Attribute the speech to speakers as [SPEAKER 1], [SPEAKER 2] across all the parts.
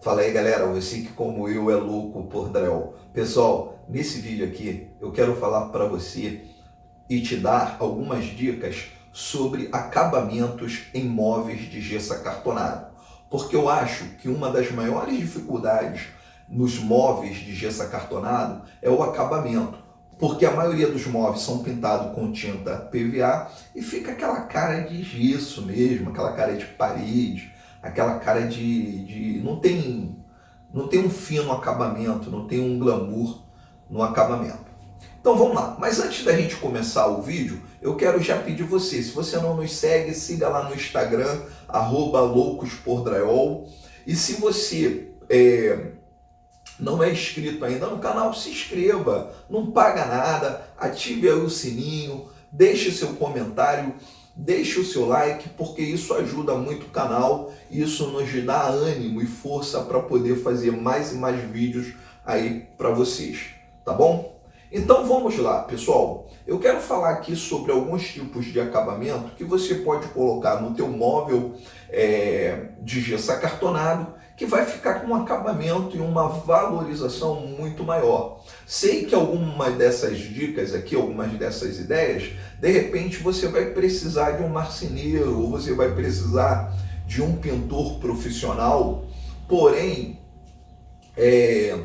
[SPEAKER 1] Fala aí galera, você que como eu é louco por drywall. Pessoal, nesse vídeo aqui eu quero falar para você e te dar algumas dicas sobre acabamentos em móveis de gesso acartonado. Porque eu acho que uma das maiores dificuldades nos móveis de gesso acartonado é o acabamento. Porque a maioria dos móveis são pintados com tinta PVA e fica aquela cara de gesso mesmo, aquela cara de parede aquela cara de, de não tem não tem um fino acabamento, não tem um glamour no acabamento. Então vamos lá, mas antes da gente começar o vídeo, eu quero já pedir você, se você não nos segue, siga lá no Instagram, arroba loucospordraiol, e se você é, não é inscrito ainda no canal, se inscreva, não paga nada, ative aí o sininho, deixe seu comentário, Deixe o seu like, porque isso ajuda muito o canal, isso nos dá ânimo e força para poder fazer mais e mais vídeos aí para vocês, tá bom? Então vamos lá, pessoal. Eu quero falar aqui sobre alguns tipos de acabamento que você pode colocar no teu móvel é, de gesso acartonado que vai ficar com um acabamento e uma valorização muito maior. Sei que algumas dessas dicas aqui, algumas dessas ideias, de repente você vai precisar de um marceneiro ou você vai precisar de um pintor profissional, porém, é,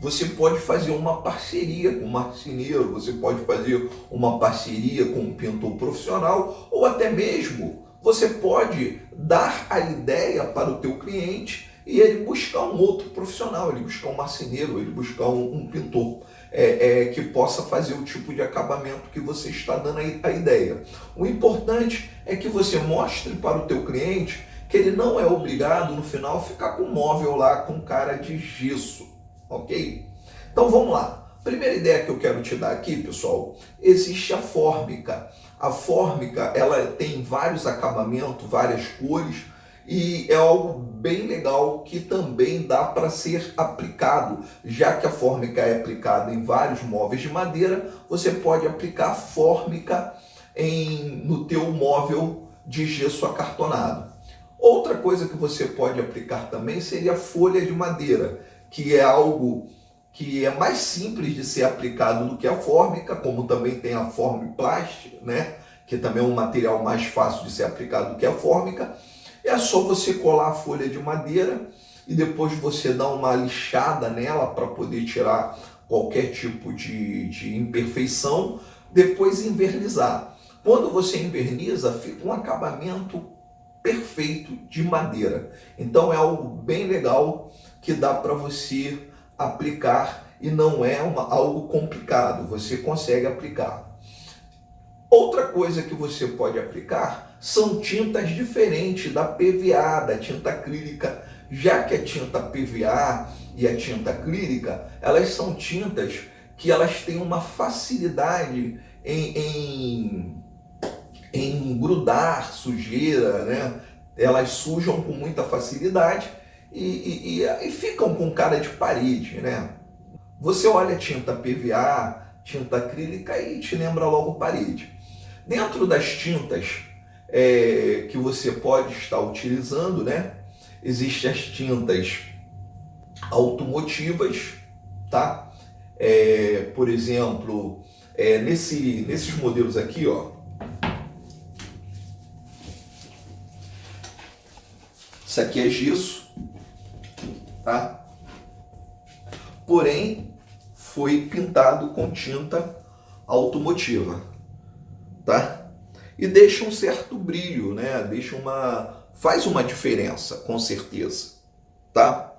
[SPEAKER 1] você pode fazer uma parceria com um marceneiro, você pode fazer uma parceria com um pintor profissional ou até mesmo você pode dar a ideia para o teu cliente e ele buscar um outro profissional, ele buscar um marceneiro, ele buscar um, um pintor é, é, que possa fazer o tipo de acabamento que você está dando a, ideia. O importante é que você mostre para o teu cliente que ele não é obrigado no final ficar com o móvel lá com cara de gesso, ok? Então vamos lá. Primeira ideia que eu quero te dar aqui, pessoal, existe a fórmica. A fórmica, ela tem vários acabamentos, várias cores, e é algo bem legal que também dá para ser aplicado, já que a fórmica é aplicada em vários móveis de madeira, você pode aplicar fórmica em, no teu móvel de gesso acartonado. Outra coisa que você pode aplicar também seria folha de madeira, que é algo que é mais simples de ser aplicado do que a fórmica, como também tem a formiplast, né? que também é um material mais fácil de ser aplicado do que a fórmica, é só você colar a folha de madeira e depois você dar uma lixada nela para poder tirar qualquer tipo de, de imperfeição, depois invernizar. Quando você inverniza, fica um acabamento perfeito de madeira. Então é algo bem legal que dá para você aplicar e não é uma, algo complicado, você consegue aplicar. Outra coisa que você pode aplicar são tintas diferentes da PVA, da tinta acrílica, já que a tinta PVA e a tinta acrílica, elas são tintas que elas têm uma facilidade em, em, em grudar sujeira, né? elas sujam com muita facilidade e, e, e, ficam com cara de parede. Né? Você olha tinta PVA, tinta acrílica e te lembra logo parede. Dentro das tintas é, que você pode estar utilizando, né? Existem as tintas automotivas, tá? É, por exemplo, é, nesse, nesses modelos aqui, ó, Isso aqui é gesso, tá? Porém, foi pintado com tinta automotiva tá? E deixa um certo brilho, né? Deixa uma... faz uma diferença, com certeza, tá?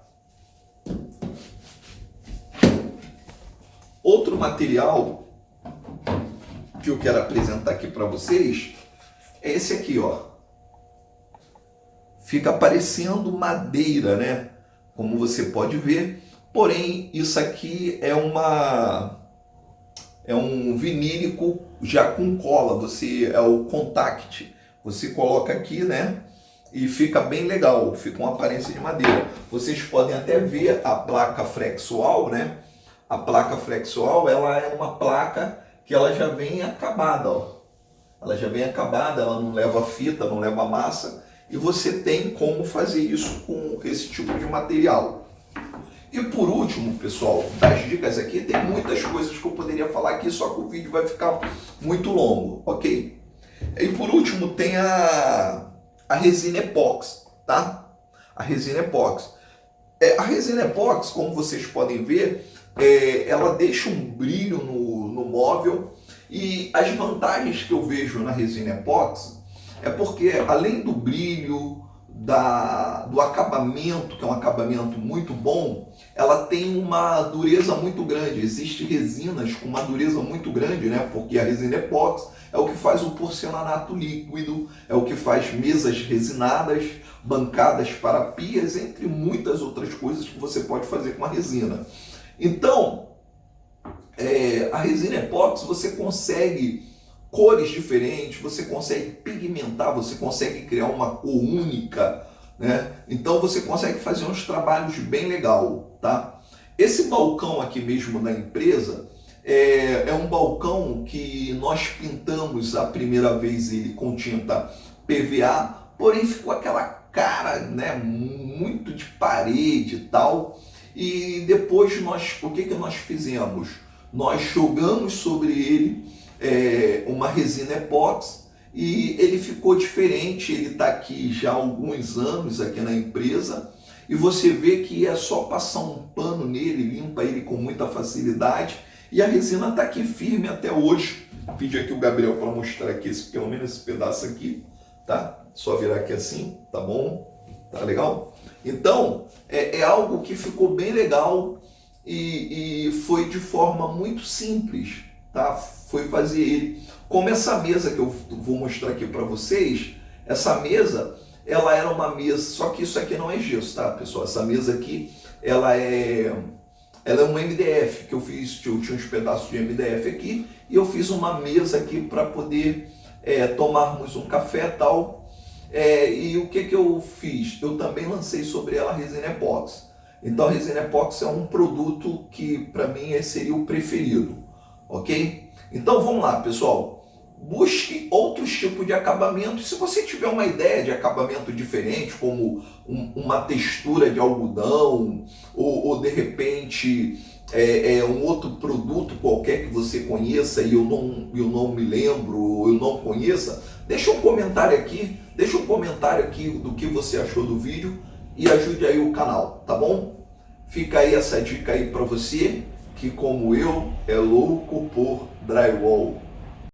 [SPEAKER 1] Outro material que eu quero apresentar aqui para vocês é esse aqui, ó. Fica parecendo madeira, né? Como você pode ver. Porém, isso aqui é uma é um vinílico já com cola, você é o contact. Você coloca aqui, né? E fica bem legal, fica uma aparência de madeira. Vocês podem até ver a placa flexual, né? A placa flexual, ela é uma placa que ela já vem acabada, ó. Ela já vem acabada, ela não leva fita, não leva massa. E você tem como fazer isso com esse tipo de material. E por último, pessoal, das dicas aqui, tem muitas coisas que eu poderia falar aqui, só que o vídeo vai ficar muito longo, ok? E por último, tem a, a resina epóxi, tá? A resina epóxi. É, a resina epóxi, como vocês podem ver, é, ela deixa um brilho no, no móvel e as vantagens que eu vejo na resina epóxi é porque além do brilho, da, do acabamento, que é um acabamento muito bom, ela tem uma dureza muito grande. Existem resinas com uma dureza muito grande, né? Porque a resina epóxi é o que faz o porcelanato líquido, é o que faz mesas resinadas, bancadas para pias, entre muitas outras coisas que você pode fazer com a resina. Então, é, a resina epóxi você consegue cores diferentes, você consegue pigmentar, você consegue criar uma cor única, né? Então você consegue fazer uns trabalhos bem legal, tá? Esse balcão aqui mesmo da empresa é, é um balcão que nós pintamos a primeira vez ele com tinta PVA, porém ficou aquela cara, né, muito de parede e tal. E depois nós, o que que nós fizemos? Nós jogamos sobre ele é, uma resina epóxi e ele ficou diferente, ele está aqui já há alguns anos aqui na empresa e você vê que é só passar um pano nele, limpa ele com muita facilidade e a resina está aqui firme até hoje. Vou pedir aqui o Gabriel para mostrar aqui, esse, pelo menos esse pedaço aqui, tá? Só virar aqui assim, tá bom? Tá legal? Então, é, é algo que ficou bem legal e, e foi de forma muito simples, tá? Foi fazer ele. Como essa mesa que eu vou mostrar aqui para vocês, essa mesa, ela era uma mesa, só que isso aqui não é gesso, tá, pessoal? Essa mesa aqui, ela é ela é um MDF que eu fiz, eu tinha uns pedaços de MDF aqui e eu fiz uma mesa aqui para poder é, tomarmos um café tal. É, e o que, que eu fiz? Eu também lancei sobre ela a resina epóxi. Então a resina epóxi é um produto que para mim seria o preferido, ok? Então vamos lá, pessoal. Busque outros tipos de acabamento. Se você tiver uma ideia de acabamento diferente, como um, uma textura de algodão, ou, ou de repente é, é, um outro produto qualquer que você conheça e eu não, eu não me lembro, ou eu não conheça, deixa um comentário aqui, deixa um comentário aqui do que você achou do vídeo e ajude aí o canal, tá bom? Fica aí essa dica aí para você que como eu é louco por drywall.